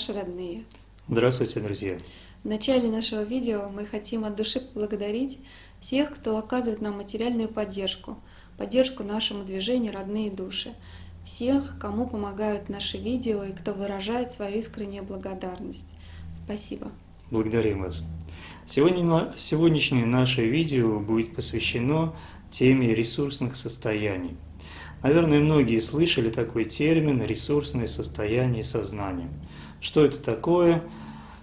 Наши родные! Здравствуйте, друзья! В начале нашего видео мы хотим от души поблагодарить всех, кто оказывает нам материальную поддержку, поддержку нашему движению «Родные души», всех, кому помогают наши видео и кто выражает свою искреннюю благодарность. Спасибо! Благодарим вас! Сегодня, сегодняшнее наше видео будет посвящено теме ресурсных состояний. Наверное, многие слышали такой термин «ресурсное состояние сознания». Что это такое,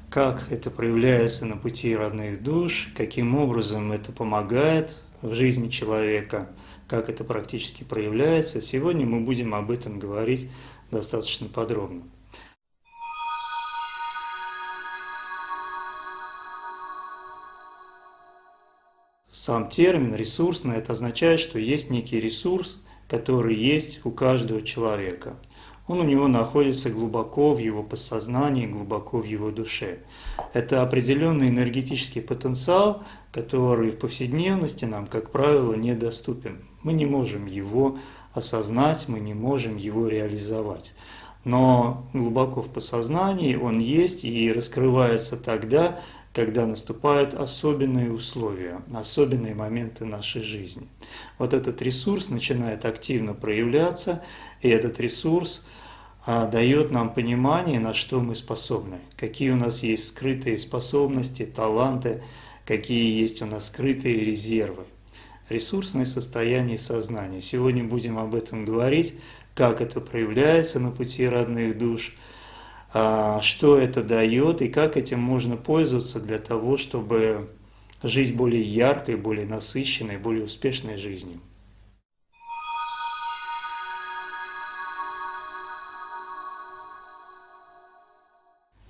как это проявляется на пути родных душ, каким образом это помогает в жизни человека, как это практически проявляется. Сегодня мы будем об этом говорить достаточно подробно. Сам термин «ресурсный» это означает, что есть некий ресурс, который есть у каждого человека. Он у него находится глубоко в его подсознании, глубоко в его душе. Это определенный энергетический потенциал, который в повседневности нам, как правило, недоступен. Мы не можем его осознать, мы не можем его реализовать. Но глубоко в подсознании он есть и раскрывается тогда, когда наступают особенные условия, особенные моменты нашей жизни. Вот этот ресурс начинает активно проявляться, и этот ресурс дает нам понимание, на что мы способны, какие у нас есть скрытые способности, таланты, какие есть у нас скрытые резервы. Ресурсное состояние сознания. Сегодня будем об этом говорить, как это проявляется на пути родных душ – а, что это дает и как этим можно пользоваться для того, чтобы жить более яркой, более насыщенной, более успешной жизнью.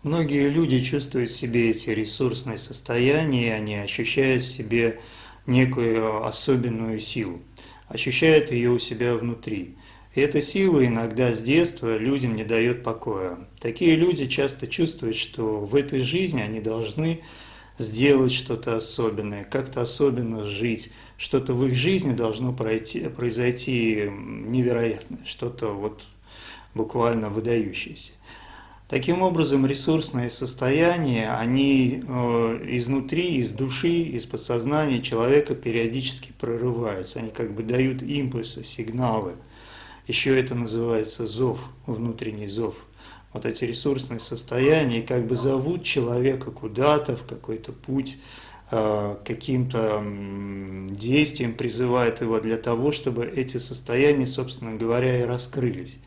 Многие люди чувствуют в себе эти ресурсные состояния, они ощущают в себе некую особенную силу, ощущают ее у себя внутри. И эта сила иногда с детства людям не дает покоя. Такие люди часто чувствуют, что в этой жизни они должны сделать что-то особенное, как-то особенно жить, что-то в их жизни должно пройти, произойти невероятное, что-то вот буквально выдающееся. Таким образом, ресурсные состояния, они э, изнутри, из души, из подсознания человека периодически прорываются, они как бы дают импульсы, сигналы – еще это называется зов, внутренний зов. Вот эти ресурсные состояния как бы зовут человека куда-то, в какой-то путь, а, каким-то действием призывает его для того, чтобы эти состояния, собственно говоря, и раскрылись.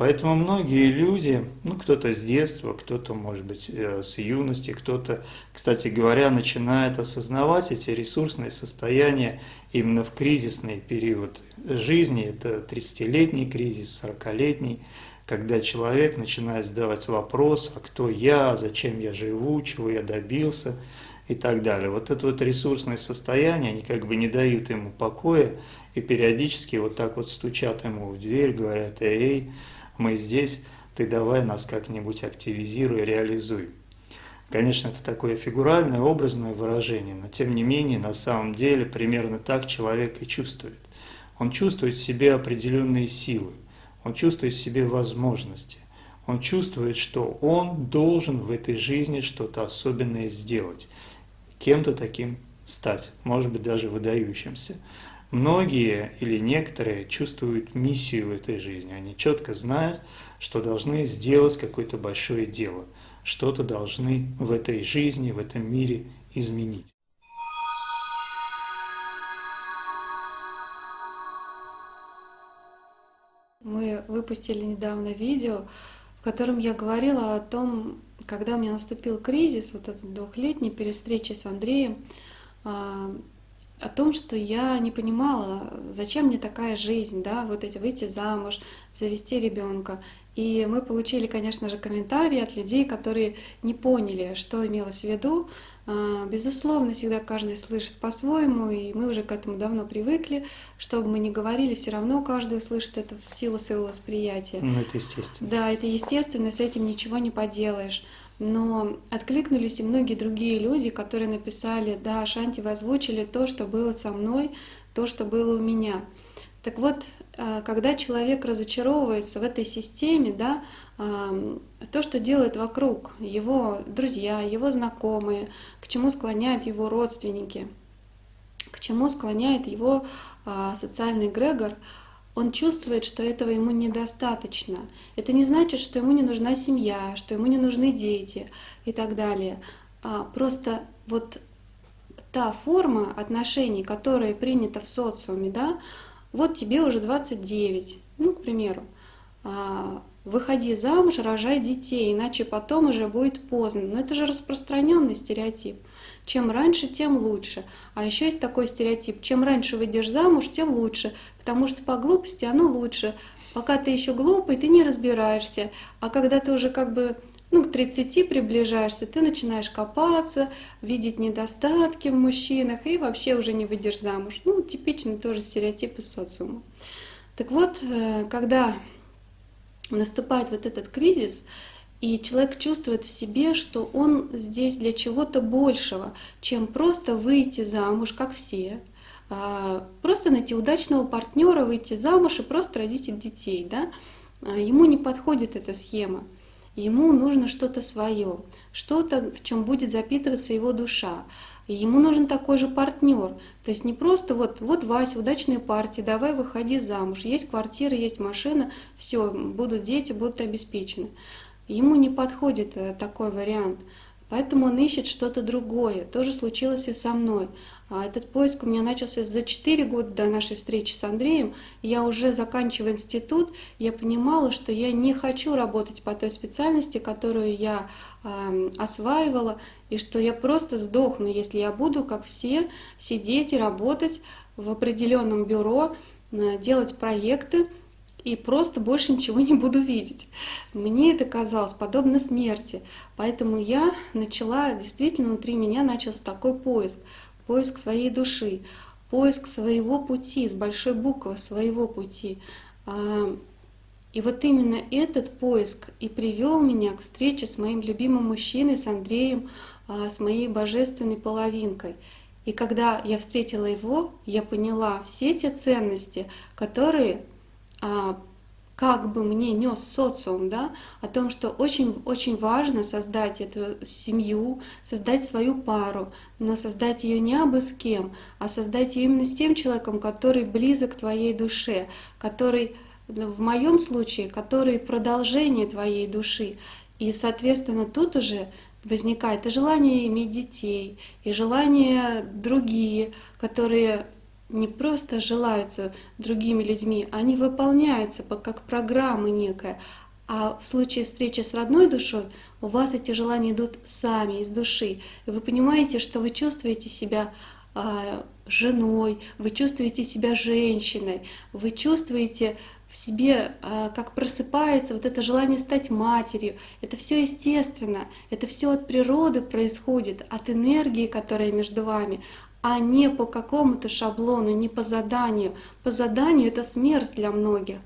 Поэтому многие люди, ну кто-то с детства, кто-то, может быть, э, с юности, кто-то, кстати говоря, начинает осознавать эти ресурсные состояния именно в кризисный период жизни. Это 30-летний кризис, 40-летний, когда человек начинает задавать вопрос, а кто я, зачем я живу, чего я добился и так далее. Вот это вот ресурсное состояние, они как бы не дают ему покоя и периодически вот так вот стучат ему в дверь, говорят, эй, мы здесь, ты давай нас как-нибудь активизируй, реализуй. Конечно, это такое фигуральное, образное выражение, но тем не менее, на самом деле, примерно так человек и чувствует. Он чувствует в себе определенные силы, он чувствует в себе возможности, он чувствует, что он должен в этой жизни что-то особенное сделать, кем-то таким стать, может быть, даже выдающимся. Многие или некоторые чувствуют миссию в этой жизни. Они четко знают, что должны сделать какое-то большое дело, что-то должны в этой жизни, в этом мире изменить. Мы выпустили недавно видео, в котором я говорила о том, когда у меня наступил кризис, вот этот двухлетний перед встречей с Андреем, а, о том, что я не понимала, зачем мне такая жизнь, да, вот эти выйти замуж, завести ребенка. И мы получили, конечно же, комментарии от людей, которые не поняли, что имелось в виду. А, безусловно, всегда каждый слышит по-своему, и мы уже к этому давно привыкли. Что бы мы ни говорили, все равно каждый услышит это в силу своего восприятия. Ну, это естественно. Да, это естественно, с этим ничего не поделаешь. Но откликнулись и многие другие люди, которые написали, да, Шанти, вы озвучили то, что было со мной, то, что было у меня. Так вот, э, когда человек разочаровывается в этой системе, да, то, что делают вокруг его друзья, его знакомые, к чему склоняют его родственники, к чему склоняет его а, социальный эгрегор, он чувствует, что этого ему недостаточно. Это не значит, что ему не нужна семья, что ему не нужны дети и так далее. А просто вот та форма отношений, которая принята в социуме, да, вот тебе уже 29, ну, к примеру, а, выходи замуж, рожай детей, иначе потом уже будет поздно. Но это же распространенный стереотип. Чем раньше, тем лучше. А еще есть такой стереотип, чем раньше выйдешь замуж, тем лучше, потому что по глупости оно лучше. Пока ты еще глупый, ты не разбираешься, а когда ты уже как бы ну, к 30 приближаешься, ты начинаешь копаться, видеть недостатки в мужчинах и вообще уже не выйдешь замуж. Ну, типичный тоже стереотип из социума. Так вот, э, когда наступает вот этот кризис, и человек чувствует в себе, что он здесь для чего-то большего, чем просто выйти замуж, как все, а, просто найти удачного партнера, выйти замуж и просто родить детей. Да? А, ему не подходит эта схема. Ему нужно что-то свое, что-то, в чем будет запитываться его душа. ему нужен такой же партнер. То есть не просто вот, вот Вася, удачная партия, давай выходи замуж. Есть квартира, есть машина, все, будут дети, будут обеспечены. Ему не подходит э, такой вариант. Поэтому он ищет что-то другое. То же случилось и со мной. А этот поиск у меня начался за 4 года до нашей встречи с Андреем. Я уже заканчивая институт, я понимала, что я не хочу работать по той специальности, которую я э, осваивала, и что я просто сдохну, если я буду, как все, сидеть и работать в определенном бюро, э, делать проекты, и просто больше ничего не буду видеть. Мне это казалось подобно смерти. Поэтому я начала, действительно, внутри меня начался такой поиск. Поиск своей души, поиск своего пути, с большой буквы своего пути. А, и вот именно этот поиск и привел меня к встрече с моим любимым мужчиной, с Андреем, а, с моей божественной половинкой. И когда я встретила его, я поняла все те ценности, которые как бы мне нес социум, да, о том, что очень-очень важно создать эту семью, создать свою пару, но создать ее не абы с кем, а создать ее именно с тем человеком, который близок твоей душе, который, в моем случае, который продолжение твоей души. И, соответственно, тут уже возникает и желание иметь детей, и желание другие, которые не просто желаются другими людьми, они выполняются как программа некая. А в случае встречи с родной душой у вас эти желания идут сами, из души. И вы понимаете, что вы чувствуете себя а, женой, вы чувствуете себя женщиной, вы чувствуете в себе, а, как просыпается вот это желание стать матерью. Это все естественно, это все от природы происходит, от энергии, которая между вами, а не по какому-то шаблону, не по заданию. По заданию это смерть для многих.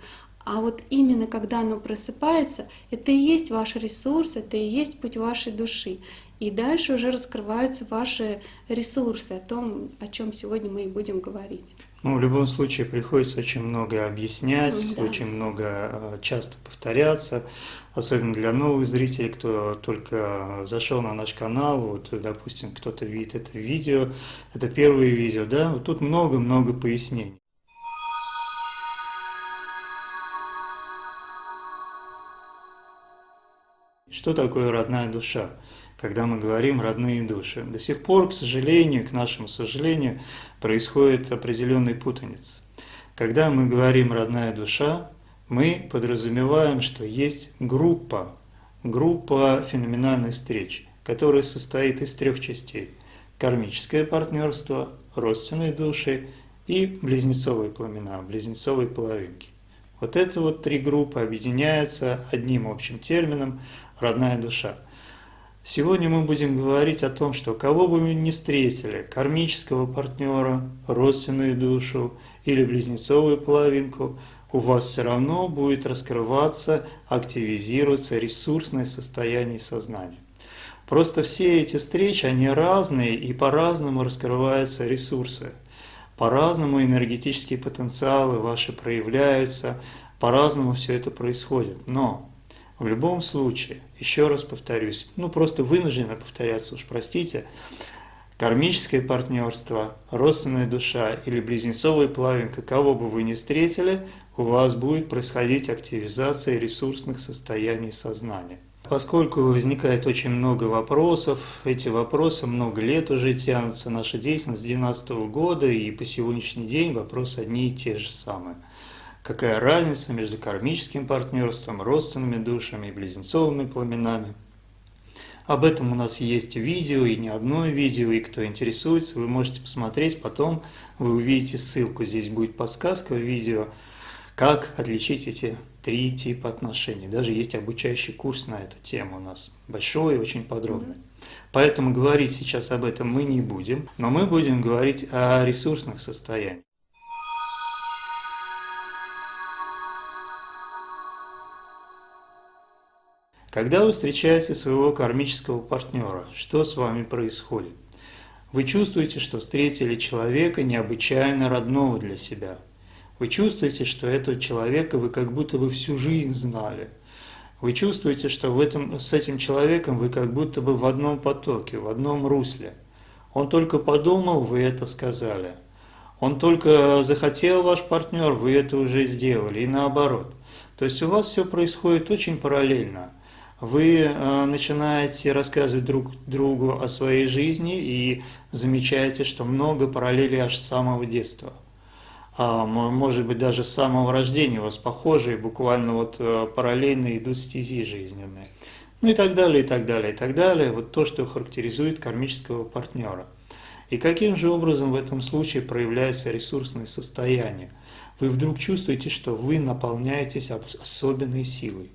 А вот именно когда оно просыпается, это и есть ваш ресурс, это и есть путь вашей души. И дальше уже раскрываются ваши ресурсы, о том, о чем сегодня мы и будем говорить. Ну, в любом случае приходится очень много объяснять, Да. очень много э, часто повторяться, особенно для новых зрителей, кто только зашел на наш канал, вот, допустим, кто-то видит это видео, это первое видео, да, вот тут много-много пояснений. Что такое родная душа? Когда мы говорим родные души, до сих пор, к сожалению, к нашему сожалению, происходит определенный путаница. Когда мы говорим родная душа, мы подразумеваем, что есть группа, группа феноменальных встреч, которая состоит из трех частей. Кармическое партнерство, родственные души и близнецовые пламена, близнецовые половинки. Вот это вот три группы объединяются одним общим термином «родная душа». Сегодня мы будем говорить о том, что кого бы вы ни встретили, кармического партнера, родственную душу или близнецовую половинку, у вас все равно будет раскрываться, активизироваться ресурсное состояние сознания. Просто все эти встречи, они разные и по-разному раскрываются ресурсы. По-разному энергетические потенциалы ваши проявляются, по-разному все это происходит. Но в любом случае, еще раз повторюсь, ну просто вынужденно повторяться, уж простите, кармическое партнерство, родственная душа или близнецовая половинка, кого бы вы ни встретили, у вас будет происходить активизация ресурсных состояний сознания. Поскольку возникает очень много вопросов, эти вопросы много лет уже тянутся, наша деятельность с 2012 года и по сегодняшний день вопросы одни и те же самые. Какая разница между кармическим партнерством, родственными душами и близнецовыми пламенами? Об этом у нас есть видео, и не одно видео, и кто интересуется, вы можете посмотреть, потом вы увидите ссылку, здесь будет подсказка в видео, как отличить эти три типа отношений. Даже есть обучающий курс на эту тему у нас, большой и очень подробный. Поэтому говорить сейчас об этом мы не будем, но мы будем говорить о ресурсных состояниях. Когда вы встречаете своего кармического партнера, что с вами происходит? Вы чувствуете, что встретили человека необычайно родного для себя. Вы чувствуете, что этого человека вы как будто бы всю жизнь знали. Вы чувствуете, что в этом, с этим человеком вы как будто бы в одном потоке, в одном русле. Он только подумал, вы это сказали. Он только захотел ваш партнер, вы это уже сделали, и наоборот. То есть у вас все происходит очень параллельно вы э, начинаете рассказывать друг другу о своей жизни и замечаете, что много параллелей аж с самого детства. А, может быть, даже с самого рождения у вас похожие, буквально вот э, параллельно идут стези жизненные. Ну и так далее, и так далее, и так далее. Вот то, что характеризует кармического партнера. И каким же образом в этом случае проявляется ресурсное состояние? Вы вдруг чувствуете, что вы наполняетесь особенной силой.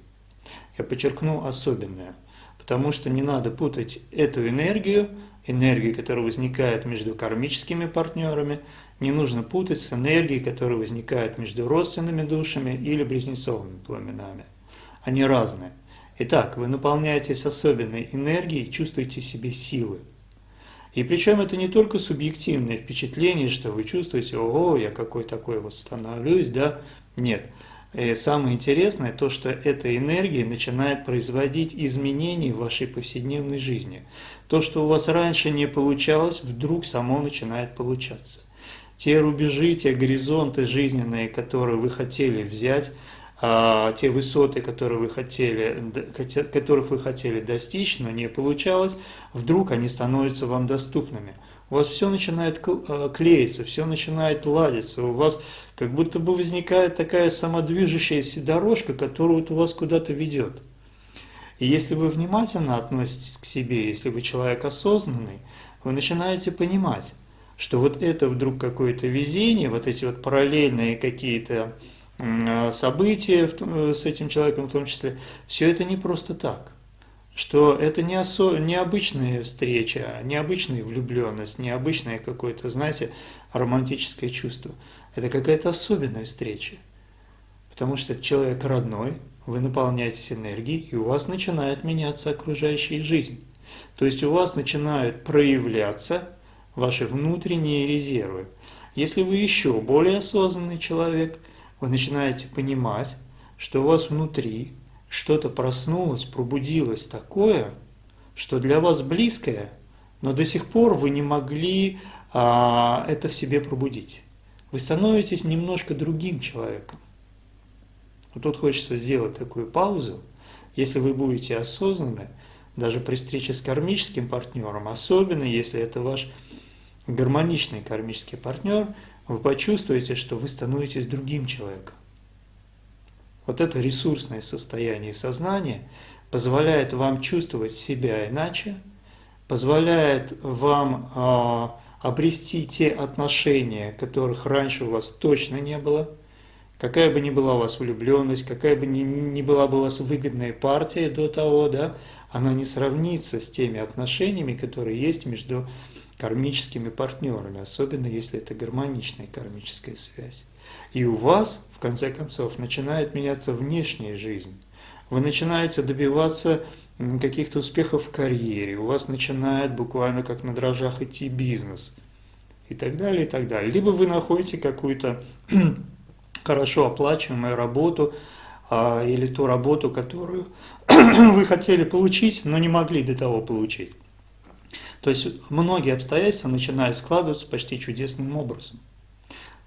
Я подчеркну особенное, потому что не надо путать эту энергию, энергию, которая возникает между кармическими партнерами, не нужно путать с энергией, которая возникает между родственными душами или близнецовыми пламенами. Они разные. Итак, вы наполняетесь особенной энергией и чувствуете себе силы. И причем это не только субъективное впечатление, что вы чувствуете, ого, я какой такой вот становлюсь, да, нет – и самое интересное то, что эта энергия начинает производить изменения в вашей повседневной жизни. То, что у вас раньше не получалось, вдруг само начинает получаться. Те рубежи, те горизонты жизненные, которые вы хотели взять, а, те высоты, которые вы хотели, которых вы хотели достичь, но не получалось, вдруг они становятся вам доступными – у вас все начинает э, клеиться, все начинает ладиться, у вас как будто бы возникает такая самодвижущаяся дорожка, которая вот у вас куда-то ведет. И если вы внимательно относитесь к себе, если вы человек осознанный, вы начинаете понимать, что вот это вдруг какое-то везение, вот эти вот параллельные какие-то э, события с этим человеком в том числе, все это не просто так что это не осо... необычная встреча, необычная влюбленность, необычное какое-то, знаете, романтическое чувство. Это какая-то особенная встреча. Потому что человек родной, вы наполняетесь энергией, и у вас начинает меняться окружающая жизнь. То есть у вас начинают проявляться ваши внутренние резервы. Если вы еще более осознанный человек, вы начинаете понимать, что у вас внутри что-то проснулось, пробудилось такое, что для вас близкое, но до сих пор вы не могли а, это в себе пробудить. Вы становитесь немножко другим человеком. Вот тут хочется сделать такую паузу. Если вы будете осознаны, даже при встрече с кармическим партнером, особенно если это ваш гармоничный кармический партнер, вы почувствуете, что вы становитесь другим человеком. Вот это ресурсное состояние сознания позволяет вам чувствовать себя иначе, позволяет вам э, обрести те отношения, которых раньше у вас точно не было, какая бы ни была у вас влюбленность, какая бы ни, ни была бы у вас выгодная партия до того, да, она не сравнится с теми отношениями, которые есть между кармическими партнерами, особенно если это гармоничная кармическая связь. И у вас, в конце концов, начинает меняться внешняя жизнь. Вы начинаете добиваться каких-то успехов в карьере, у вас начинает буквально как на дрожжах идти бизнес и так далее, и так далее. Либо вы находите какую-то хорошо оплачиваемую работу а, или ту работу, которую вы хотели получить, но не могли до того получить. То есть многие обстоятельства начинают складываться почти чудесным образом.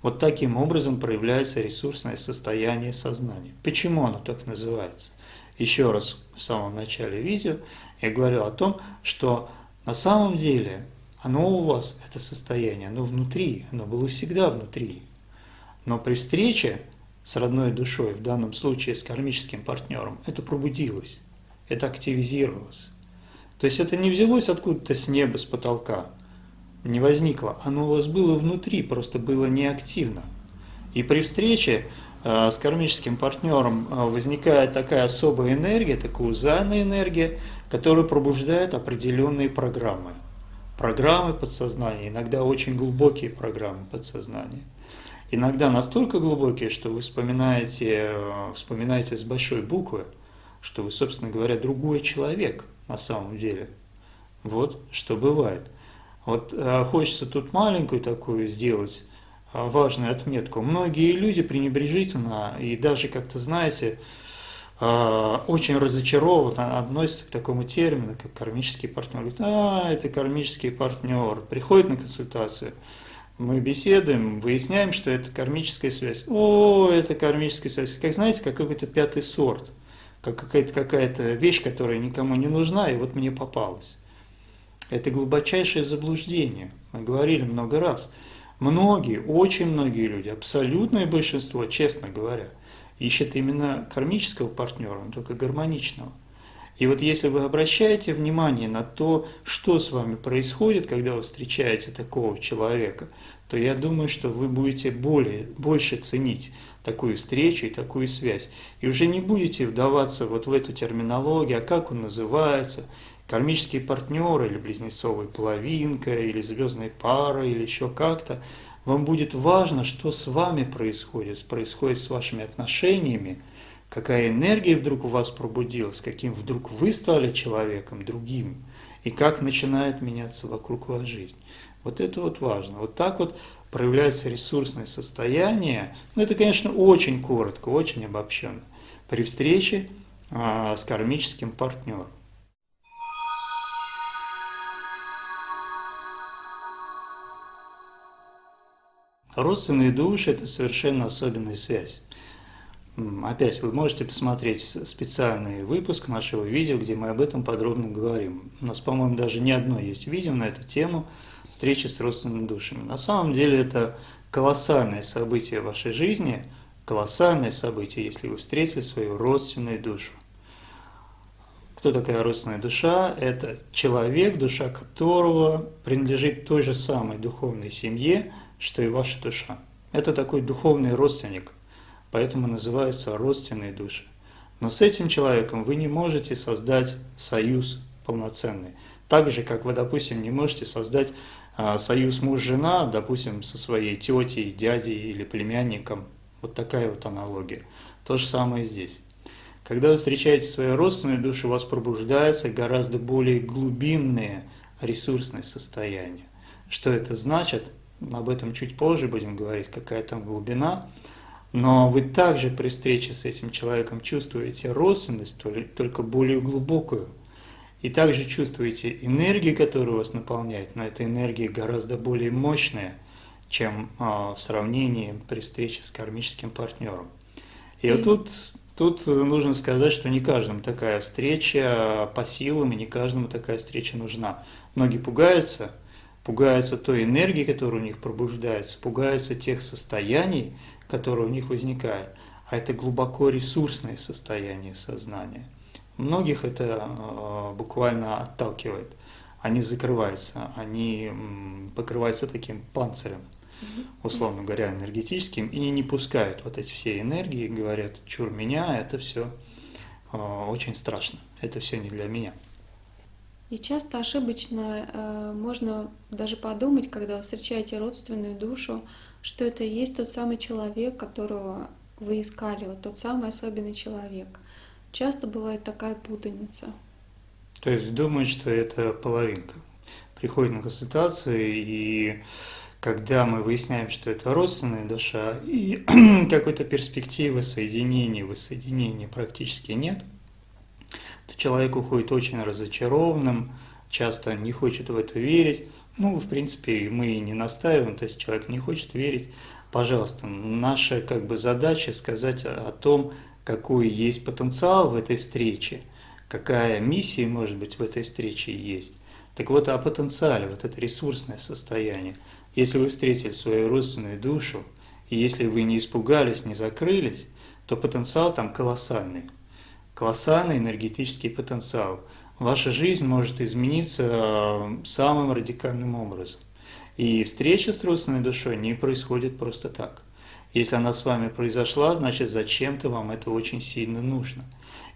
Вот таким образом проявляется ресурсное состояние сознания. Почему оно так называется? еще раз в самом начале видео я говорил о том, что на самом деле оно у вас, это состояние, оно внутри, оно было всегда внутри. Но при встрече с родной душой, в данном случае с кармическим партнером, это пробудилось, это активизировалось. То есть это не взялось откуда-то с неба, с потолка, не возникло, оно у вас было внутри, просто было неактивно. И при встрече Э, с кармическим партнером э, возникает такая особая энергия, такая узальная энергия, которая пробуждает определенные программы. Программы подсознания, иногда очень глубокие программы подсознания. Иногда настолько глубокие, что вы вспоминаете, э, вспоминаете с большой буквы, что вы, собственно говоря, другой человек на самом деле. Вот что бывает. Вот хочется тут маленькую такую сделать а, важную отметку. Многие люди пренебрежительно и даже как-то, знаете, а, очень разочарованно относятся к такому термину, как кармический партнер. Говорят, а, это кармический партнер. Приходит на консультацию, мы беседуем, выясняем, что это кармическая связь. О, это кармическая связь. Как знаете, как какой-то пятый сорт, как какая-то какая, -то, вещь, которая никому не нужна, и вот мне попалась. Это глубочайшее заблуждение. Мы говорили много раз – Многие, очень многие люди, абсолютное большинство, честно говоря, ищет именно кармического партнера, но только гармоничного. И вот если вы обращаете внимание на то, что с вами происходит, когда вы встречаете такого человека, то я думаю, что вы будете более, больше ценить такую встречу и такую связь. И уже не будете вдаваться вот в эту терминологию, а как он называется, кармические партнеры или близнецовая половинка, или звездная пара, или еще как-то, вам будет важно, что с вами происходит, происходит с вашими отношениями, какая энергия вдруг у вас пробудилась, каким вдруг вы стали человеком другим, и как начинает меняться вокруг вас жизнь. Вот это вот важно. Вот так вот проявляется ресурсное состояние. Ну, это, конечно, очень коротко, очень обобщенно. При встрече а, с кармическим партнером. Родственные души – это совершенно особенная связь. Опять вы можете посмотреть специальный выпуск нашего видео, где мы об этом подробно говорим. У нас, по-моему, даже не одно есть видео на эту тему встречи с родственными душами. На самом деле это колоссальное событие в вашей жизни, колоссальное событие, если вы встретили свою родственную душу. Кто такая родственная душа? Это человек, душа которого принадлежит той же самой духовной семье, что и ваша душа. Это такой духовный родственник, поэтому называется родственные души. Но с этим человеком вы не можете создать союз полноценный. Так же, как вы, допустим, не можете создать а, союз муж-жена, допустим, со своей тетей, дядей или племянником. Вот такая вот аналогия. То же самое здесь. Когда вы встречаете свою родственную душу, у вас пробуждается гораздо более глубинное ресурсное состояние. Что это значит? Об этом чуть позже будем говорить, какая там глубина. Но вы также при встрече с этим человеком чувствуете родственность, только более глубокую. И также чувствуете энергию, которая вас наполняет, но эта энергия гораздо более мощная, чем а, в сравнении при встрече с кармическим партнером. И вот тут, тут нужно сказать, что не каждому такая встреча по силам, и не каждому такая встреча нужна. Многие пугаются, пугаются той энергии, которая у них пробуждается, пугаются тех состояний, которые у них возникают. А это глубоко ресурсное состояние сознания. Многих это э, буквально отталкивает. Они закрываются, они покрываются таким панцирем, условно говоря, энергетическим, и не пускают вот эти все энергии, говорят, чур меня, это все э, очень страшно, это все не для меня. И часто ошибочно э, можно даже подумать, когда вы встречаете родственную душу, что это и есть тот самый человек, которого вы искали, вот тот самый особенный человек. Часто бывает такая путаница. То есть думают, что это половинка. Приходит на консультацию, и когда мы выясняем, что это родственная душа, и какой-то перспективы соединения, воссоединения практически нет, человек уходит очень разочарованным, часто не хочет в это верить. Ну, в принципе, мы и не настаиваем, то есть человек не хочет верить. Пожалуйста, наша как бы задача сказать о том, какой есть потенциал в этой встрече, какая миссия, может быть, в этой встрече есть. Так вот, о потенциале, вот это ресурсное состояние. Если вы встретили свою родственную душу, и если вы не испугались, не закрылись, то потенциал там колоссальный колоссальный энергетический потенциал. Ваша жизнь может измениться э, самым радикальным образом. И встреча с родственной душой не происходит просто так. Если она с вами произошла, значит зачем-то вам это очень сильно нужно.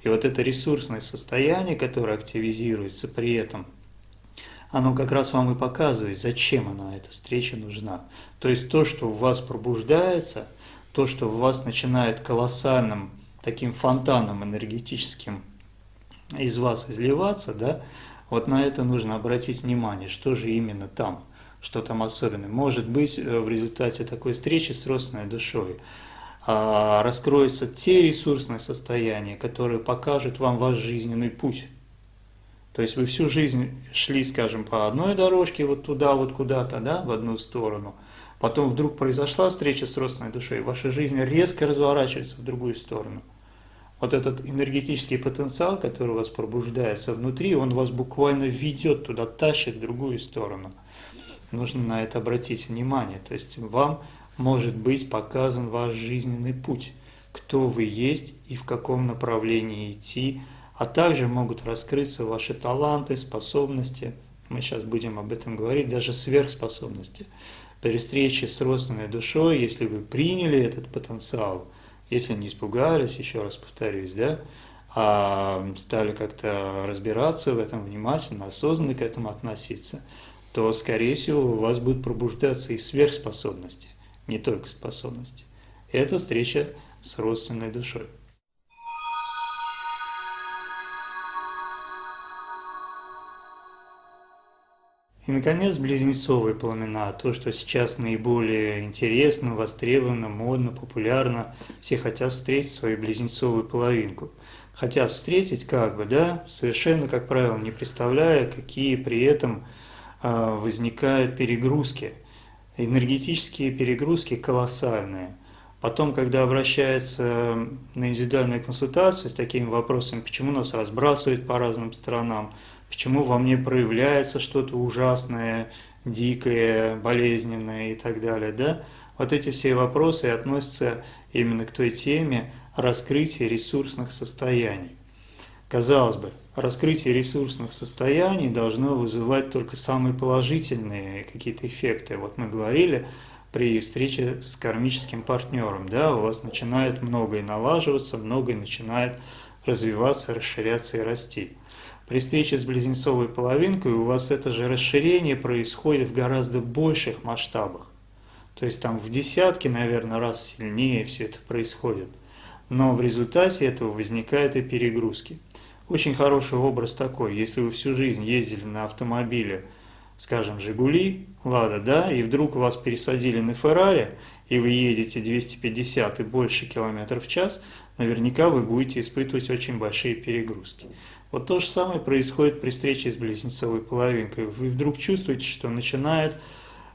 И вот это ресурсное состояние, которое активизируется при этом, оно как раз вам и показывает, зачем она, эта встреча нужна. То есть то, что в вас пробуждается, то, что в вас начинает колоссальным таким фонтаном энергетическим из вас изливаться, да, вот на это нужно обратить внимание, что же именно там, что там особенное. Может быть, э, в результате такой встречи с родственной душой а, раскроются те ресурсные состояния, которые покажут вам ваш жизненный путь. То есть вы всю жизнь шли, скажем, по одной дорожке, вот туда, вот куда-то, да, в одну сторону. Потом вдруг произошла встреча с родственной душой, ваша жизнь резко разворачивается в другую сторону – вот этот энергетический потенциал, который у вас пробуждается внутри, он вас буквально ведет туда, тащит в другую сторону. Нужно на это обратить внимание. То есть вам может быть показан ваш жизненный путь, кто вы есть и в каком направлении идти, а также могут раскрыться ваши таланты, способности. Мы сейчас будем об этом говорить, даже сверхспособности. При встрече с родственной душой, если вы приняли этот потенциал – если не испугались, еще раз повторюсь, да, а стали как-то разбираться в этом внимательно, осознанно к этому относиться, то, скорее всего, у вас будут пробуждаться и сверхспособности, не только способности. Это встреча с родственной душой. И, наконец, близнецовые пламена, то, что сейчас наиболее интересно, востребовано, модно, популярно. Все хотят встретить свою близнецовую половинку. Хотят встретить как бы, да, совершенно, как правило, не представляя, какие при этом э, возникают перегрузки. Энергетические перегрузки колоссальные. Потом, когда обращаются на индивидуальную консультацию с такими вопросами, почему нас разбрасывают по разным сторонам, почему во мне проявляется что-то ужасное, дикое, болезненное и так далее, да? Вот эти все вопросы относятся именно к той теме раскрытия ресурсных состояний. Казалось бы, раскрытие ресурсных состояний должно вызывать только самые положительные какие-то эффекты. Вот мы говорили при встрече с кармическим партнером, да, у вас начинает многое налаживаться, многое начинает развиваться, расширяться и расти. При встрече с близнецовой половинкой у вас это же расширение происходит в гораздо больших масштабах. То есть там в десятки, наверное, раз сильнее все это происходит. но в результате этого возникают и перегрузки. Очень хороший образ такой, если вы всю жизнь ездили на автомобиле, скажем, «Жигули», «Лада», да, и вдруг вас пересадили на «Феррари», и вы едете 250 и больше километров в час, наверняка вы будете испытывать очень большие перегрузки. Вот то же самое происходит при встрече с близнецовой половинкой. Вы вдруг чувствуете, что начинает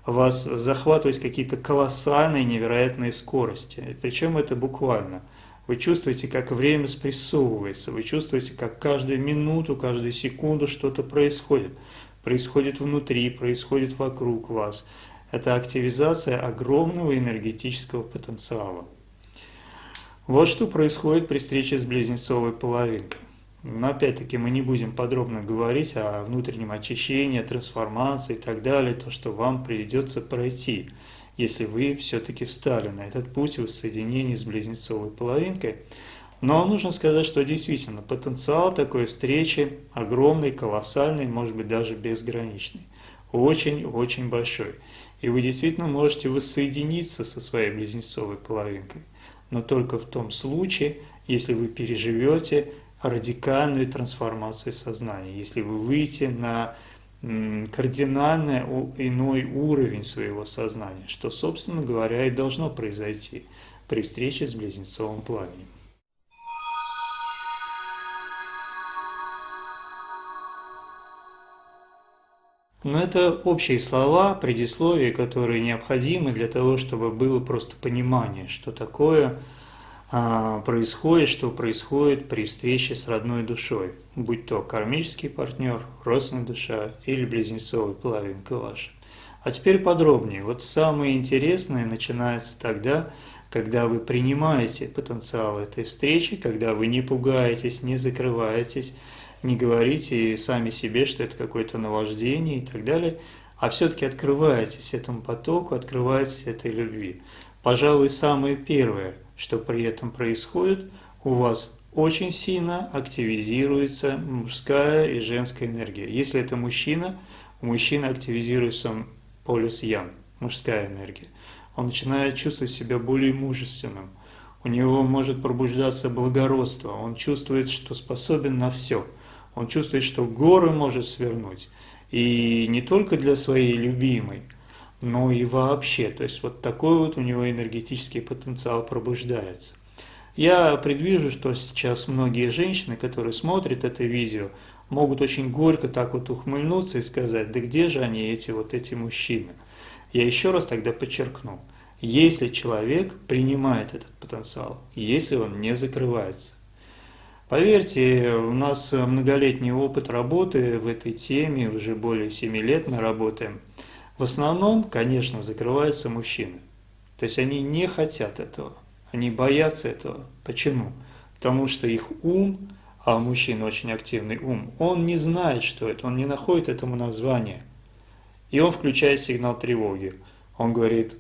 вас захватывать какие-то колоссальные, невероятные скорости. Причем это буквально. Вы чувствуете, как время спрессовывается, вы чувствуете, как каждую минуту, каждую секунду что-то происходит. Происходит внутри, происходит вокруг вас. Это активизация огромного энергетического потенциала. Вот что происходит при встрече с близнецовой половинкой. Но опять-таки мы не будем подробно говорить о внутреннем очищении, трансформации и так далее, то, что вам придется пройти, если вы все-таки встали на этот путь воссоединения с близнецовой половинкой. Но нужно сказать, что действительно потенциал такой встречи огромный, колоссальный, может быть даже безграничный. Очень-очень большой. И вы действительно можете воссоединиться со своей близнецовой половинкой. Но только в том случае, если вы переживете радикальную трансформацию сознания, если вы выйдете на кардинально иной уровень своего сознания, что, собственно говоря, и должно произойти при встрече с близнецовым пламенем. Но это общие слова, предисловия, которые необходимы для того, чтобы было просто понимание, что такое происходит, что происходит при встрече с родной душой, будь то кармический партнер, родственная душа или близнецовый половинка ваша. А теперь подробнее. Вот самое интересное начинается тогда, когда вы принимаете потенциал этой встречи, когда вы не пугаетесь, не закрываетесь, не говорите сами себе, что это какое-то наваждение и так далее, а все-таки открываетесь этому потоку, открываетесь этой любви. Пожалуй, самое первое – что при этом происходит, у вас очень сильно активизируется мужская и женская энергия. Если это мужчина, у мужчины активизируется полюс Ян, мужская энергия. Он начинает чувствовать себя более мужественным. У него может пробуждаться благородство. Он чувствует, что способен на все. Он чувствует, что горы может свернуть. И не только для своей любимой – но и вообще. То есть вот такой вот у него энергетический потенциал пробуждается. Я предвижу, что сейчас многие женщины, которые смотрят это видео, могут очень горько так вот ухмыльнуться и сказать, да где же они, эти вот эти мужчины? Я еще раз тогда подчеркну, если человек принимает этот потенциал, если он не закрывается. Поверьте, у нас многолетний опыт работы в этой теме, уже более 7 лет мы работаем – в основном, конечно, закрываются мужчины. То есть они не хотят этого, они боятся этого. Почему? Потому что их ум, а у мужчин очень активный ум, он не знает, что это, он не находит этому названия. И он включает сигнал тревоги. Он говорит,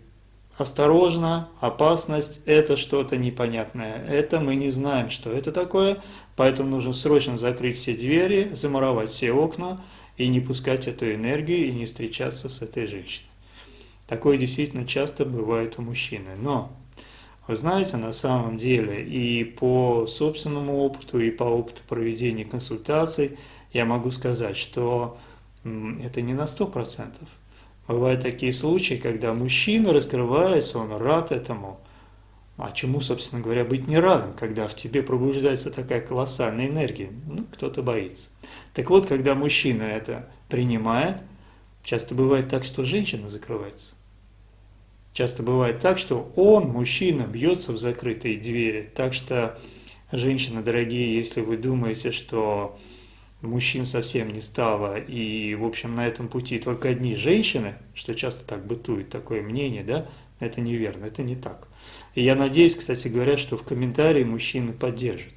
осторожно, опасность, это что-то непонятное, это мы не знаем, что это такое, поэтому нужно срочно закрыть все двери, замуровать все окна, и не пускать эту энергию и не встречаться с этой женщиной. Такое действительно часто бывает у мужчины. Но, вы знаете, на самом деле и по собственному опыту, и по опыту проведения консультаций я могу сказать, что это не на 100%. Бывают такие случаи, когда мужчина раскрывается, он рад этому. А чему, собственно говоря, быть не радом, когда в тебе пробуждается такая колоссальная энергия? Ну, кто-то боится. Так вот, когда мужчина это принимает, часто бывает так, что женщина закрывается. Часто бывает так, что он, мужчина, бьется в закрытые двери. Так что, женщины дорогие, если вы думаете, что мужчин совсем не стало, и, в общем, на этом пути только одни женщины, что часто так бытует такое мнение, да, это неверно, это не так. И я надеюсь, кстати говоря, что в комментарии мужчины поддержат.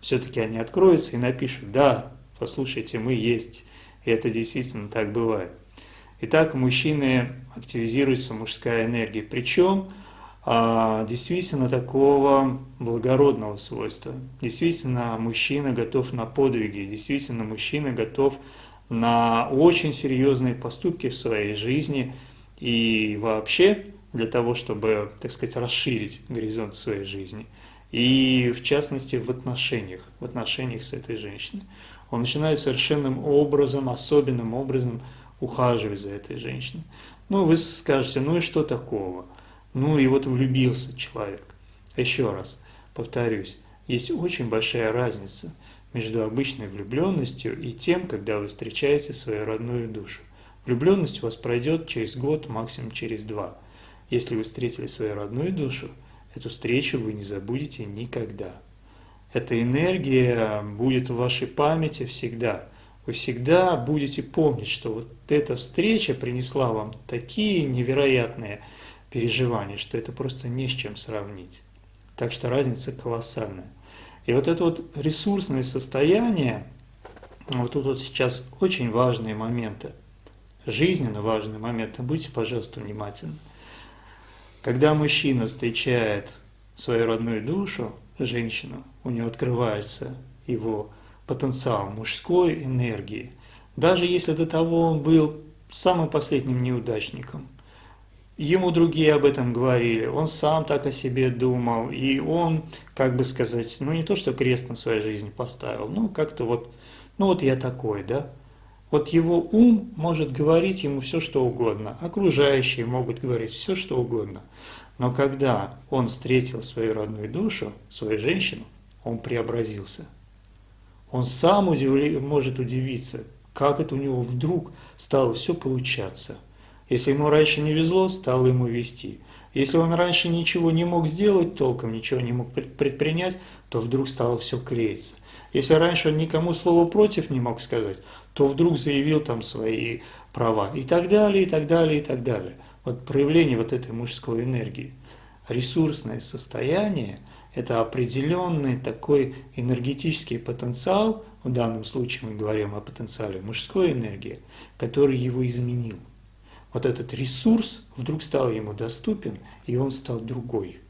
Все-таки они откроются и напишут, да, послушайте, мы есть. И это действительно так бывает. Итак, мужчины активизируется мужская энергия. Причем а, действительно такого благородного свойства. Действительно, мужчина готов на подвиги. Действительно, мужчина готов на очень серьезные поступки в своей жизни. И вообще, для того, чтобы, так сказать, расширить горизонт своей жизни. и в частности в отношениях, в отношениях с этой женщиной. Он начинает совершенным образом, особенным образом ухаживать за этой женщиной. Ну, вы скажете, ну и что такого? Ну и вот влюбился человек. Еще раз повторюсь, есть очень большая разница между обычной влюбленностью и тем, когда вы встречаете свою родную душу. Влюбленность у вас пройдет через год, максимум через два. Если вы встретили свою родную душу, Эту встречу вы не забудете никогда. Эта энергия будет в вашей памяти всегда. Вы всегда будете помнить, что вот эта встреча принесла вам такие невероятные переживания, что это просто не с чем сравнить. Так что разница колоссальная. И вот это вот ресурсное состояние, вот тут вот сейчас очень важные моменты, жизненно важные моменты, будьте, пожалуйста, внимательны. Когда мужчина встречает свою родную душу, женщину, у него открывается его потенциал мужской энергии. Даже если до того он был самым последним неудачником, ему другие об этом говорили, он сам так о себе думал, и он, как бы сказать, ну не то, что крест на своей жизни поставил, ну как-то вот, ну вот я такой, да, вот его ум может говорить ему все, что угодно, окружающие могут говорить все, что угодно. Но когда он встретил свою родную душу, свою женщину, он преобразился. Он сам удивли, может удивиться, как это у него вдруг стало все получаться. Если ему раньше не везло, стало ему вести. Если он раньше ничего не мог сделать толком, ничего не мог предпринять, то вдруг стало все клеиться. Если раньше он никому слова против не мог сказать, то вдруг заявил там свои права и так далее, и так далее, и так далее. Вот проявление вот этой мужской энергии. Ресурсное состояние – это определенный такой энергетический потенциал, в данном случае мы говорим о потенциале мужской энергии, который его изменил. Вот этот ресурс вдруг стал ему доступен, и он стал другой.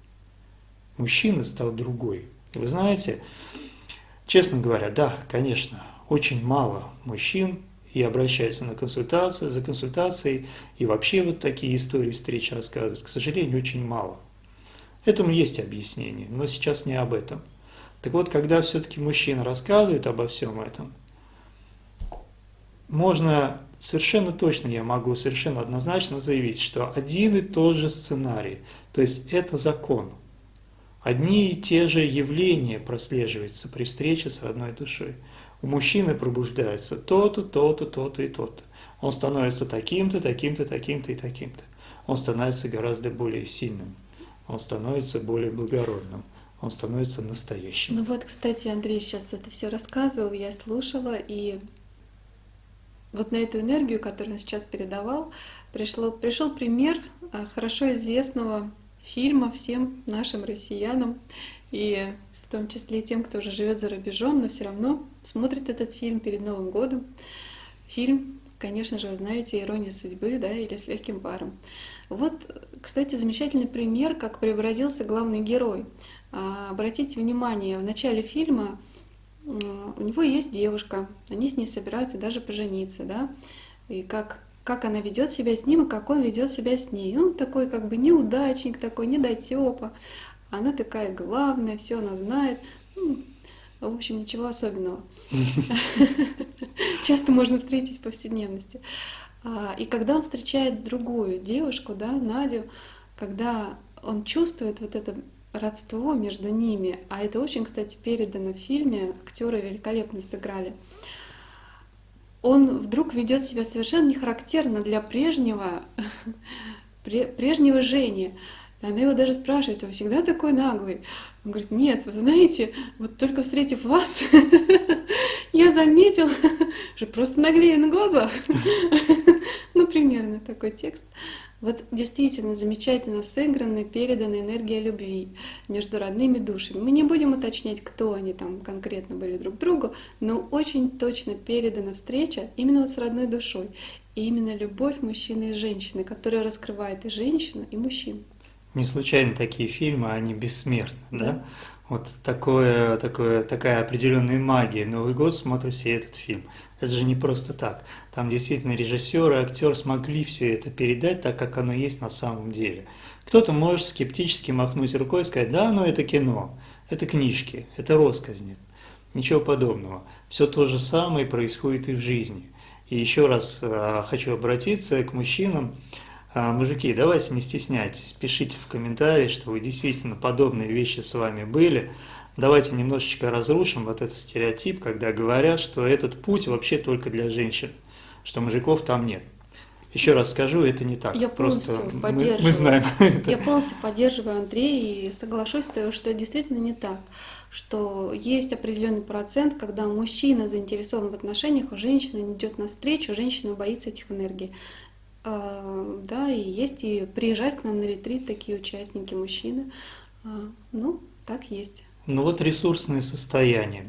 Мужчина стал другой. Вы знаете, честно говоря, да, конечно, очень мало мужчин и обращаются на консультацию, за консультацией, и вообще вот такие истории встреч рассказывают. К сожалению, очень мало. Этому есть объяснение, но сейчас не об этом. Так вот, когда все-таки мужчина рассказывает обо всем этом, можно совершенно точно, я могу совершенно однозначно заявить, что один и тот же сценарий, то есть это закон. Одни и те же явления прослеживаются при встрече с родной душой у мужчины пробуждается то-то, то-то, то-то и то-то. Он становится таким-то, таким-то, таким-то и таким-то. Он становится гораздо более сильным. Он становится более благородным. Он становится настоящим. Ну вот, кстати, Андрей сейчас это все рассказывал, я слушала, и вот на эту энергию, которую он сейчас передавал, пришло, пришел пример а, хорошо известного фильма всем нашим россиянам. И в том числе тем, кто уже живет за рубежом, но все равно смотрит этот фильм перед Новым годом. Фильм, конечно же, вы знаете, «Ирония судьбы», да, или «С легким паром». Вот, кстати, замечательный пример, как преобразился главный герой. А, обратите внимание, в начале фильма у него есть девушка, они с ней собираются даже пожениться, да, и как как она ведет себя с ним и как он ведет себя с ней. Он такой как бы неудачник, такой недотепа. Она такая главная, все она знает. Ну, в общем, ничего особенного. Часто можно встретить в повседневности. А, и когда он встречает другую девушку, да, Надю, когда он чувствует вот это родство между ними, а это очень, кстати, передано в фильме, актеры великолепно сыграли, он вдруг ведет себя совершенно не характерно для прежнего, прежнего Жени. Она его даже спрашивает, вы всегда такой наглый? Он говорит, нет, вы знаете, вот только встретив вас, я заметил, что просто наглею на глазах. Ну, примерно такой текст. Вот действительно замечательно сыграна, передана энергия любви между родными душами. Мы не будем уточнять, кто они там конкретно были друг другу, но очень точно передана встреча именно вот с родной душой. И именно любовь мужчины и женщины, которая раскрывает и женщину, и мужчину. Не случайно такие фильмы, они бессмертны, да? да? Вот такое, такое, такая определенная магия. Новый год смотрит все этот фильм. Это же не просто так. Там действительно режиссер и актер смогли все это передать так, как оно есть на самом деле. Кто-то может скептически махнуть рукой и сказать, да, ну это кино. это книжки, это росказни, ничего подобного. Все то же самое происходит и в жизни. И еще раз э, хочу обратиться к мужчинам. Э, мужики, давайте не стесняйтесь, пишите в комментарии, что вы действительно подобные вещи с вами были. Давайте немножечко разрушим вот этот стереотип, когда говорят, что этот путь вообще только для женщин, что мужиков там нет. Еще раз скажу, это не так. Я полностью Просто поддерживаю. Мы, мы знаем это. Я полностью поддерживаю Андрея и соглашусь, что что действительно не так. Что есть определенный процент, когда мужчина заинтересован в отношениях, а женщина не идет навстречу, женщина боится этих энергий. А, да, и есть, и приезжают к нам на ретрит такие участники, мужчины. А, ну, так есть. Ну вот ресурсное состояние.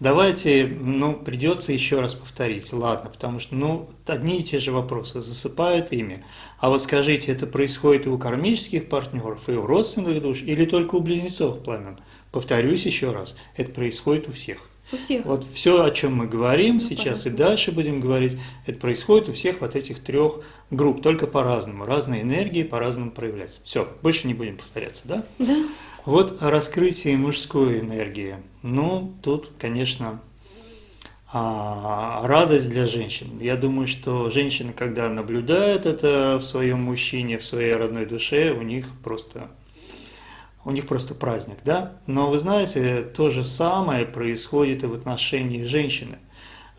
Давайте, ну, придется еще раз повторить, ладно, потому что, ну, одни и те же вопросы засыпают ими. А вот скажите, это происходит и у кармических партнеров, и у родственных душ, или только у близнецов пламен? Повторюсь еще раз, это происходит у всех. У всех. Вот все, о чем мы говорим Ну, сейчас и дальше будем говорить, это происходит у всех вот этих трех групп, только по-разному. Разные энергии по-разному проявляются. Все, больше не будем повторяться, да? Да. Вот раскрытие мужской энергии. Ну, тут, конечно, а, радость для женщин. Я думаю, что женщины, когда наблюдают это в своем мужчине, в своей родной душе, у них просто, у них просто праздник, да? Но вы знаете, то же самое происходит и в отношении женщины.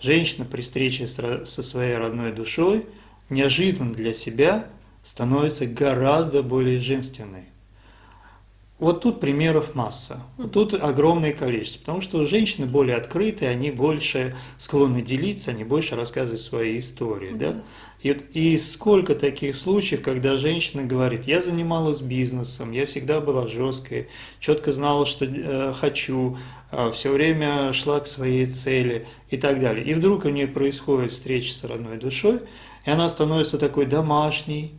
Женщина при встрече со своей родной душой неожиданно для себя становится гораздо более женственной. Вот тут примеров масса, вот тут огромное количество, потому что женщины более открытые, они больше склонны делиться, они больше рассказывать свои истории, да? И, вот- и сколько таких случаев, когда женщина говорит, я занималась бизнесом, я всегда была жесткой, четко знала, что э, хочу, все время шла к своей цели и так далее. И вдруг у нее происходит встреча с родной душой, и она становится такой домашней,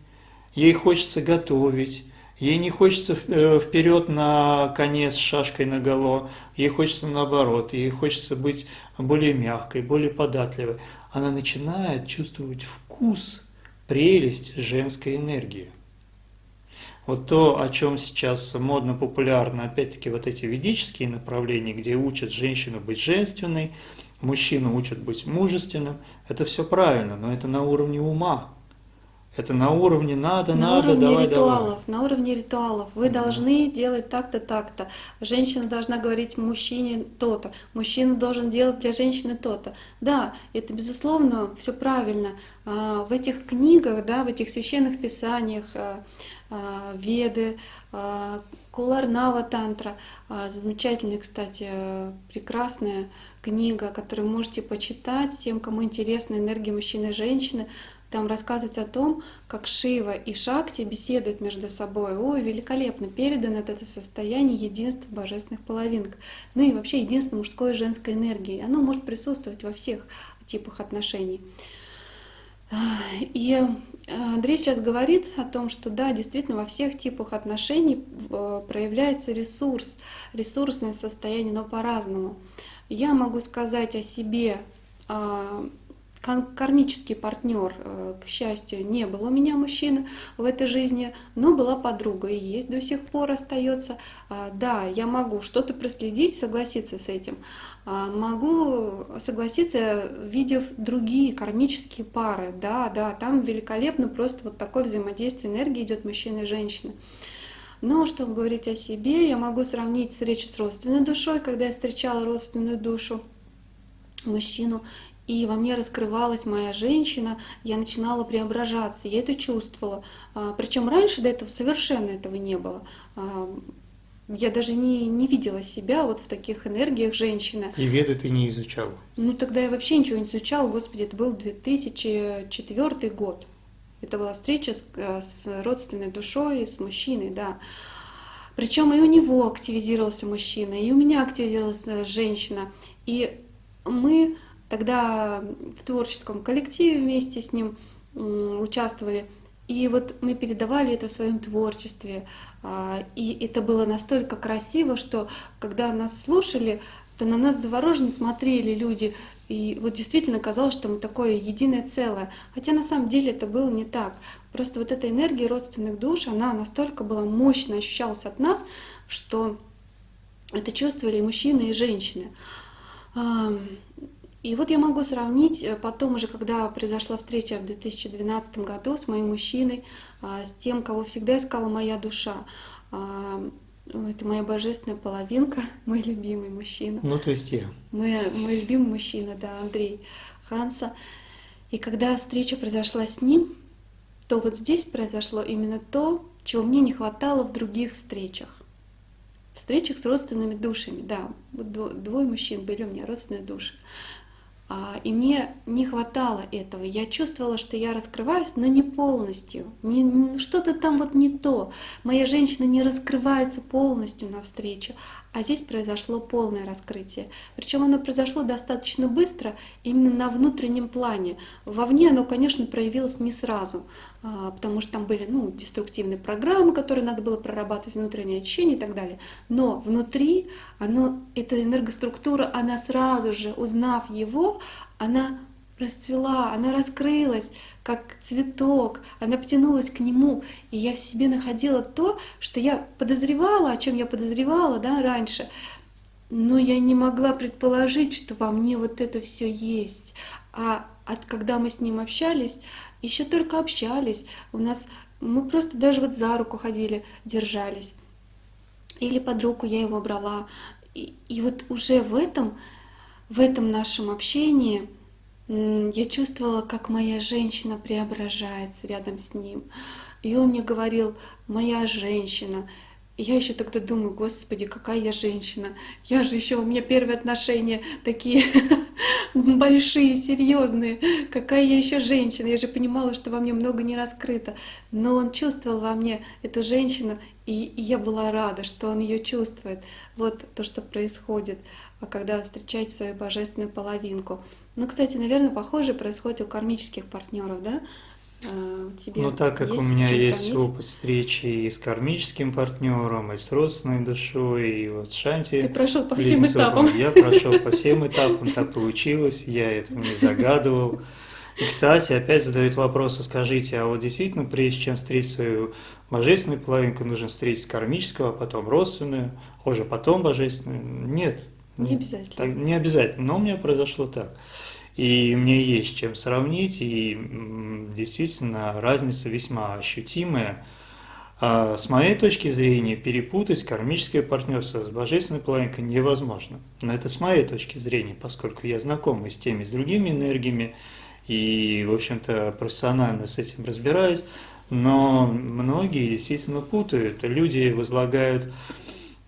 ей хочется готовить, ей не хочется э, вперед на коне с шашкой наголо, ей хочется наоборот, ей хочется быть более мягкой, более податливой. Она начинает чувствовать вкус, прелесть женской энергии. Вот то, о чем сейчас модно, популярно, опять-таки вот эти ведические направления, где учат женщину быть женственной, мужчину учат быть мужественным, это все правильно, но это на уровне ума. Это на уровне надо, на надо, уровне давай, ритуалов, на уровне ритуалов. Вы должны делать так-то, так-то. Женщина должна говорить мужчине то-то. Мужчина должен делать для женщины то-то. Да, это безусловно все правильно. А, В этих книгах, да, в этих священных писаниях, а, а, Веды, Куларнава Тантра, замечательная, кстати, прекрасная книга, которую можете почитать тем, кому интересна энергия мужчины и женщины. Там рассказывается о том, как Шива и Шакти беседуют между собой. Ой, великолепно передано это состояние единства божественных половинок. Ну и вообще единство мужской и женской энергии. Оно может присутствовать во всех типах отношений. И Андрей сейчас говорит о том, что да, действительно во всех типах отношений э, проявляется ресурс, ресурсное состояние, но по-разному. Я могу сказать о себе, а, кармический партнер, э, к счастью, не был у меня мужчина в этой жизни, но была подруга и есть до сих пор остается. А, Да, я могу что-то проследить, согласиться с этим. А, Могу согласиться, видев другие кармические пары. Да, да, там великолепно просто вот такое взаимодействие энергии идет мужчины и женщины. Но чтобы говорить о себе, я могу сравнить встречу с родственной душой, когда я встречала родственную душу мужчину, и во мне раскрывалась моя женщина, я начинала преображаться, я это чувствовала. Причем раньше до этого совершенно этого не было. А, Я даже не, не видела себя вот в таких энергиях женщины. И веды ты не изучал. Ну тогда я вообще ничего не изучала, господи, это был 2004 год. Это была встреча с, э, с родственной душой, с мужчиной, да. Причем и у него активизировался мужчина, и у меня активизировалась э, женщина. И мы тогда в творческом коллективе вместе с ним участвовали. И вот мы передавали это в своем творчестве. А, И это было настолько красиво, что когда нас слушали, то на нас завороженно смотрели люди. И вот действительно казалось, что мы такое единое целое. Хотя на самом деле это было не так. Просто вот эта энергия родственных душ, она настолько была мощно ощущалась от нас, что это чувствовали и мужчины, и женщины. И вот я могу сравнить э, потом уже, когда произошла встреча в 2012 году с моим мужчиной, а, с тем, кого всегда искала моя душа. Это моя божественная половинка, мой любимый мужчина. Ну, то есть я. Мой, мой любимый мужчина, да, Андрей Ханса. И когда встреча произошла с ним, то вот здесь произошло именно то, чего мне не хватало в других встречах. Встречах с родственными душами, да. Вот двое мужчин были у меня родственные души. А, и мне не хватало этого. Я чувствовала, что я раскрываюсь, но не полностью. Не, что-то там вот не то. Моя женщина не раскрывается полностью навстречу. А здесь произошло полное раскрытие. Причем оно произошло достаточно быстро, именно на внутреннем плане. Вовне оно, конечно, проявилось не сразу, а, потому что там были ну, деструктивные программы, которые надо было прорабатывать, внутреннее ощущение и так далее. Но внутри оно, эта энергоструктура, она сразу же, узнав его, она расцвела, она раскрылась, как цветок, она потянулась к нему, и я в себе находила то, что я подозревала, о чем я подозревала да, раньше, но я не могла предположить, что во мне вот это все есть. А от когда мы с ним общались, еще только общались, у нас мы просто даже вот за руку ходили, держались. Или под руку я его брала. И, и вот уже в этом, в этом нашем общении я чувствовала, как моя женщина преображается рядом с ним. И он мне говорил, моя женщина. И я еще тогда думаю, господи, какая я женщина. Я же еще, у меня первые отношения такие большие, серьезные. Какая я еще женщина. Я же понимала, что во мне много не раскрыто. Но он чувствовал во мне эту женщину, и, я была рада, что он ее чувствует. Вот то, что происходит, когда вы встречаете свою божественную половинку. Ну, кстати, наверное, похоже происходит у кармических партнеров, да? А, тебе ну, так как у меня есть сравнить? опыт встречи и с кармическим партнером, и с родственной душой, и вот Шанти. Ты прошел по всем этапам. Я прошел по всем этапам, так получилось, я этого не загадывал. И, кстати, опять задают вопрос, а скажите, а вот действительно, прежде чем встретить свою божественную половинку, нужно встретить кармического, а потом родственную, а уже потом божественную? Нет. Не обязательно. Так, не обязательно, но у меня произошло так. И мне есть чем сравнить, и действительно разница весьма ощутимая. А с моей точки зрения, перепутать кармическое партнерство с божественной половинкой невозможно. Но это с моей точки зрения, поскольку я знаком и с теми, и с другими энергиями, и, в общем-то, профессионально с этим разбираюсь. Но многие действительно путают. Люди возлагают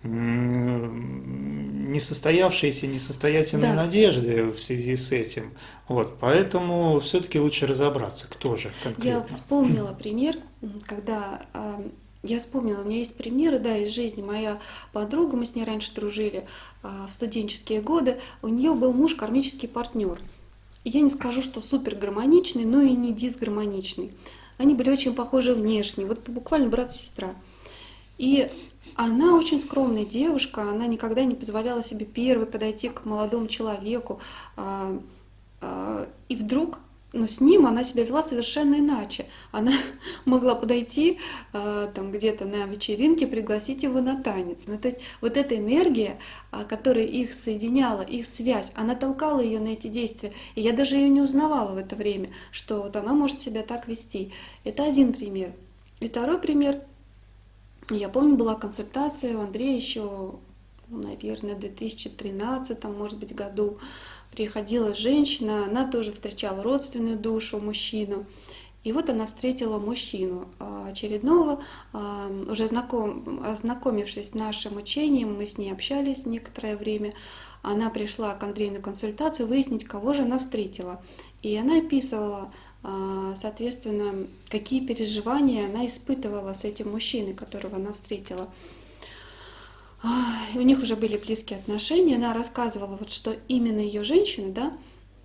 несостоявшиеся, несостоятельные да. надежды в связи с этим. Вот, поэтому все-таки лучше разобраться, кто же конкретно. Я вспомнила пример, когда а, я вспомнила, у меня есть примеры, да, из жизни. Моя подруга, мы с ней раньше дружили а, в студенческие годы, у нее был муж кармический партнер. Я не скажу, что супер гармоничный, но и не дисгармоничный. Они были очень похожи внешне, вот буквально брат и сестра. И она очень скромная девушка, она никогда не позволяла себе первой подойти к молодому человеку. А, а, и вдруг но с ним она себя вела совершенно иначе. Она могла подойти э, там где-то на вечеринке, пригласить его на танец. Ну, то есть вот эта энергия, которая их соединяла, их связь, она толкала ее на эти действия. И я даже ее не узнавала в это время, что вот она может себя так вести. Это один пример. И второй пример. Я помню, была консультация у Андрея еще, наверное, в 2013, может быть, году приходила женщина, она тоже встречала родственную душу, мужчину. И вот она встретила мужчину а, очередного, а, уже знаком, ознакомившись с нашим учением, мы с ней общались некоторое время, она пришла к Андрею на консультацию выяснить, кого же она встретила. И она описывала, соответственно, какие переживания она испытывала с этим мужчиной, которого она встретила у них уже были близкие отношения, она рассказывала, вот что именно ее женщина, да,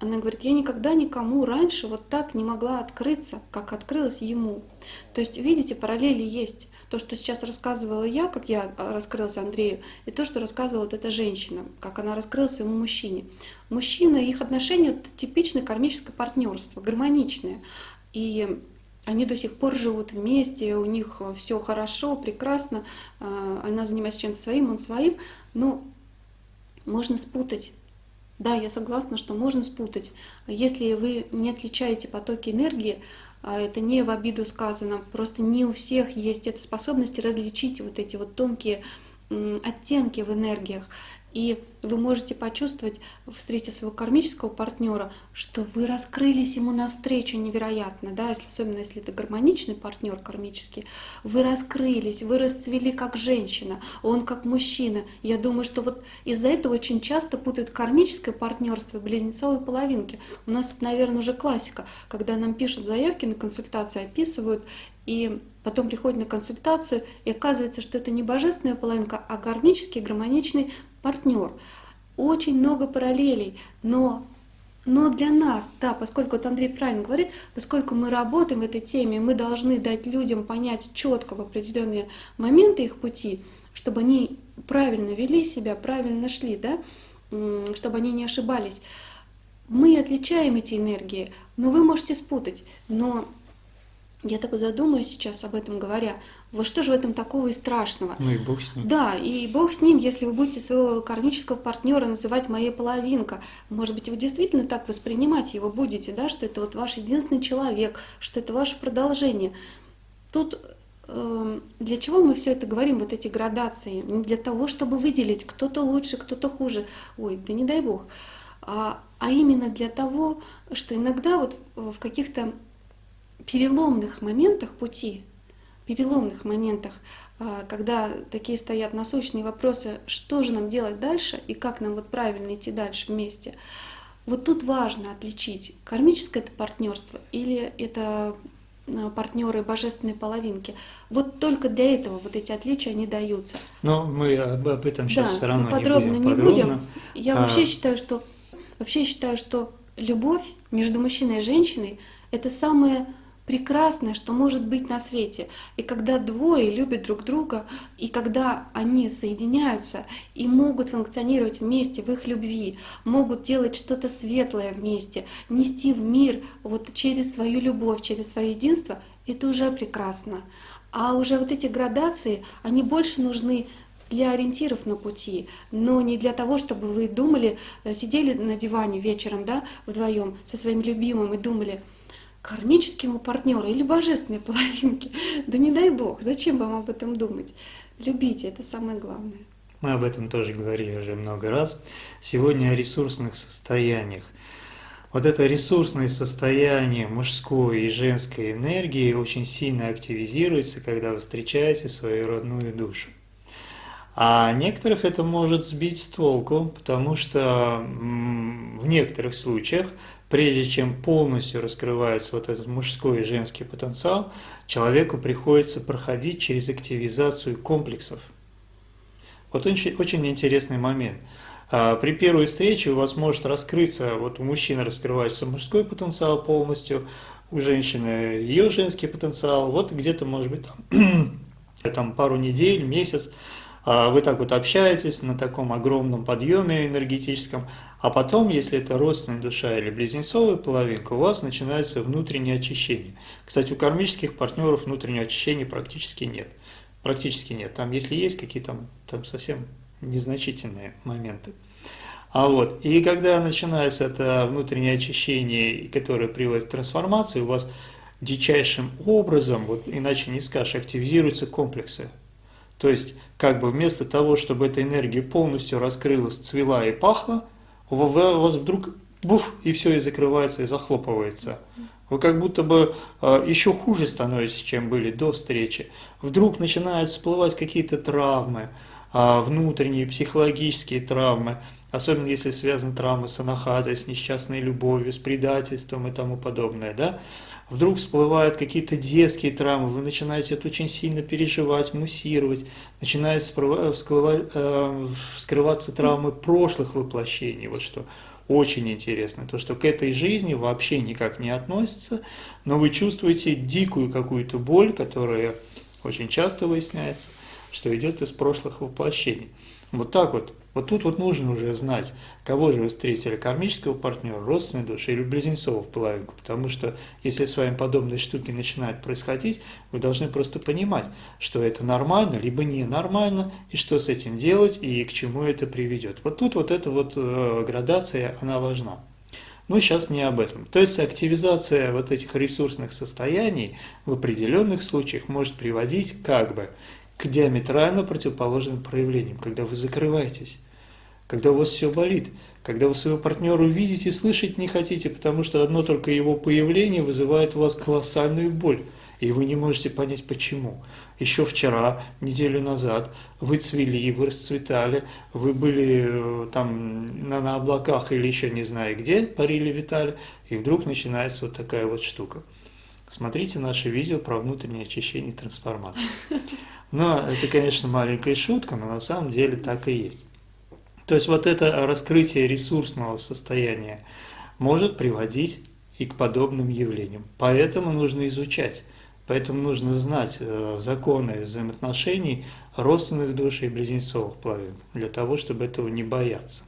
она говорит, я никогда никому раньше вот так не могла открыться, как открылась ему. То есть, видите, параллели есть. То, что сейчас рассказывала я, как я а, раскрылась Андрею, и то, что рассказывала вот эта женщина, как она раскрылась ему мужчине. Мужчина, их отношения — это типичное кармическое партнерство, гармоничное. И они до сих пор живут вместе, у них все хорошо, прекрасно, а, она занимается чем-то своим, он своим, но можно спутать. Да, я согласна, что можно спутать. Если вы не отличаете потоки энергии, это не в обиду сказано, просто не у всех есть эта способность различить вот эти вот тонкие оттенки в энергиях. И вы можете почувствовать, встретив своего кармического партнера, что вы раскрылись ему навстречу невероятно, да, если, особенно если это гармоничный партнер кармический, вы раскрылись, вы расцвели как женщина, он как мужчина. Я думаю, что вот из-за этого очень часто путают кармическое партнерство и близнецовые половинки. У нас, наверное, уже классика, когда нам пишут заявки на консультацию, описывают, и потом приходят на консультацию, и оказывается, что это не божественная половинка, а гармический, гармоничный партнер. Очень много параллелей, но, но для нас, да, поскольку вот Андрей правильно говорит, поскольку мы работаем в этой теме, мы должны дать людям понять четко в определенные моменты их пути, чтобы они правильно вели себя, правильно шли, да, чтобы они не ошибались. Мы отличаем эти энергии, но вы можете спутать. Но я так задумаюсь сейчас об этом говоря, вот что же в этом такого и страшного? Ну и бог с ним. Да, и бог с ним, если вы будете своего кармического партнера называть моей половинка. Может быть, вы действительно так воспринимать его будете, да, что это вот ваш единственный человек, что это ваше продолжение. Тут э, для чего мы все это говорим, вот эти градации? Не для того, чтобы выделить, кто-то лучше, кто-то хуже. Ой, да не дай бог. А, а именно для того, что иногда вот в каких-то переломных моментах пути, переломных моментах, а, когда такие стоят насущные вопросы, что же нам делать дальше и как нам вот правильно идти дальше вместе. Вот тут важно отличить, кармическое это партнерство или это а, партнеры божественной половинки. Вот только для этого вот эти отличия не даются. Но мы об, об этом сейчас да, все равно подробно не будем. Не будем. Я а... вообще считаю, что вообще считаю, что любовь между мужчиной и женщиной это самое прекрасное, что может быть на свете. И когда двое любят друг друга, и когда они соединяются и могут функционировать вместе в их любви, могут делать что-то светлое вместе, нести в мир вот через свою любовь, через свое единство, это уже прекрасно. А уже вот эти градации, они больше нужны для ориентиров на пути, но не для того, чтобы вы думали, э, сидели на диване вечером, да, вдвоем со своим любимым и думали, кармическому партнеру или божественной половинке. Да не дай бог, зачем вам об этом думать? Любите, это самое главное. Мы об этом тоже говорили уже много раз. Сегодня о ресурсных состояниях. Вот это ресурсное состояние мужской и женской энергии очень сильно активизируется, когда вы встречаете свою родную душу. А некоторых это может сбить с толку, потому что в некоторых случаях прежде чем полностью раскрывается вот этот мужской и женский потенциал, человеку приходится проходить через активизацию комплексов. Вот очень, очень интересный момент. А, при первой встрече у вас может раскрыться, вот у мужчины раскрывается мужской потенциал полностью, у женщины ее женский потенциал, вот где-то, может быть, там, там пару недель, месяц, вы так вот общаетесь на таком огромном подъеме энергетическом, а потом, если это родственная душа или близнецовая половинка, у вас начинается внутреннее очищение. Кстати, у кармических партнеров внутреннего очищения практически нет. Практически нет. Там, если есть какие-то там совсем незначительные моменты. А вот, и когда начинается это внутреннее очищение, которое приводит к трансформации, у вас дичайшим образом, вот иначе не скажешь, активизируются комплексы. То есть, как бы вместо того, чтобы эта энергия полностью раскрылась, цвела и пахла, у вас вдруг буф, и все и закрывается, и захлопывается. Вы как будто бы э, еще хуже становитесь, чем были до встречи. Вдруг начинают всплывать какие-то травмы, э, внутренние психологические травмы, особенно если связаны травмы с анахатой, с несчастной любовью, с предательством и тому подобное. Да? Вдруг всплывают какие-то детские травмы, вы начинаете это очень сильно переживать, муссировать, начинают э, вскрываться травмы прошлых воплощений. Вот что очень интересно, то что к этой жизни вообще никак не относится, но вы чувствуете дикую какую-то боль, которая очень часто выясняется, что идет из прошлых воплощений. Вот так вот. Вот тут вот нужно уже знать, кого же вы встретили, кармического партнера, родственной души или близнецов в половинку. Потому что если с вами подобные штуки начинают происходить, вы должны просто понимать, что это нормально, либо ненормально, и что с этим делать, и к чему это приведет. Вот тут вот эта вот э, градация, она важна. Но сейчас не об этом. То есть активизация вот этих ресурсных состояний в определенных случаях может приводить как бы к диаметрально противоположным проявлениям, когда вы закрываетесь, когда у вас все болит, когда вы своего партнера видите и слышать не хотите, потому что одно только его появление вызывает у вас колоссальную боль, и вы не можете понять почему. Еще вчера, неделю назад, вы цвели, вы расцветали, вы были э, там на, на облаках или еще не знаю где, парили, витали, и вдруг начинается вот такая вот штука. Смотрите наше видео про внутреннее очищение и трансформацию. Но это, конечно, маленькая шутка, но на самом деле так и есть. То есть вот это раскрытие ресурсного состояния может приводить и к подобным явлениям. Поэтому нужно изучать Поэтому нужно знать э, законы взаимоотношений родственных душ и близнецовых половин, для того, чтобы этого не бояться.